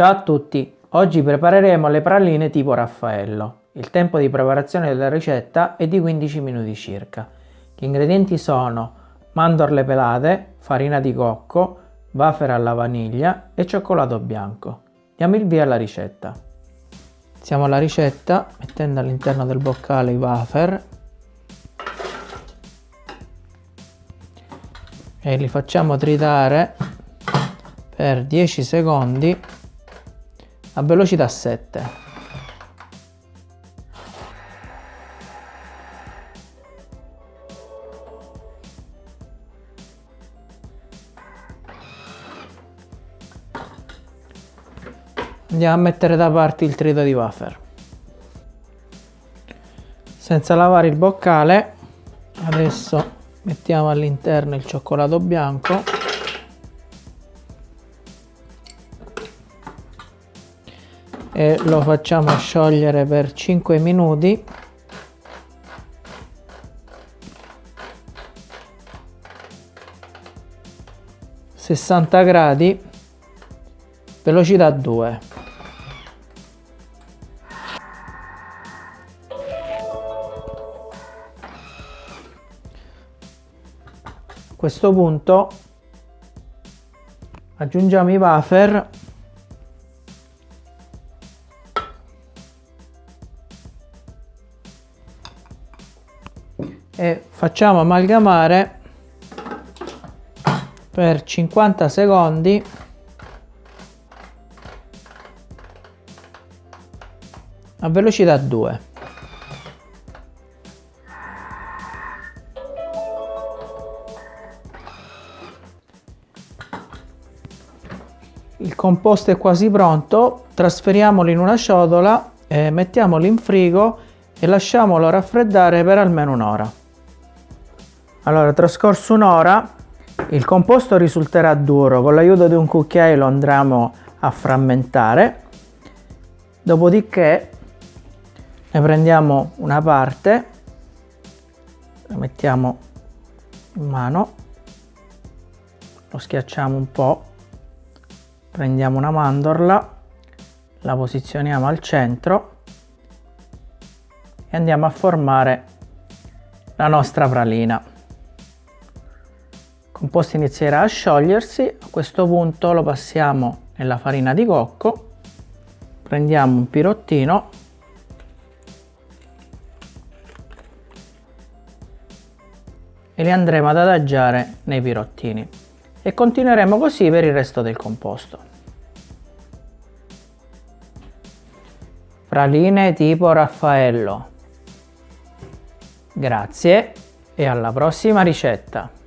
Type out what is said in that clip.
Ciao a tutti, oggi prepareremo le praline tipo Raffaello. Il tempo di preparazione della ricetta è di 15 minuti circa. Gli ingredienti sono mandorle pelate, farina di cocco, wafer alla vaniglia e cioccolato bianco. Diamo il via alla ricetta. Iniziamo la ricetta mettendo all'interno del boccale i wafer e li facciamo tritare per 10 secondi a velocità 7 andiamo a mettere da parte il trito di wafer. Senza lavare il boccale adesso mettiamo all'interno il cioccolato bianco e lo facciamo sciogliere per 5 minuti. gradi velocità 2 a questo punto aggiungiamo i wafer e facciamo amalgamare per 50 secondi. A velocità 2 il composto è quasi pronto trasferiamolo in una ciotola mettiamolo in frigo e lasciamolo raffreddare per almeno un'ora allora, trascorso un'ora, il composto risulterà duro. Con l'aiuto di un cucchiaio lo andremo a frammentare. Dopodiché ne prendiamo una parte, la mettiamo in mano, lo schiacciamo un po', prendiamo una mandorla, la posizioniamo al centro e andiamo a formare la nostra pralina composto inizierà a sciogliersi, a questo punto lo passiamo nella farina di cocco, prendiamo un pirottino e li andremo ad adagiare nei pirottini e continueremo così per il resto del composto. Praline tipo Raffaello. Grazie e alla prossima ricetta!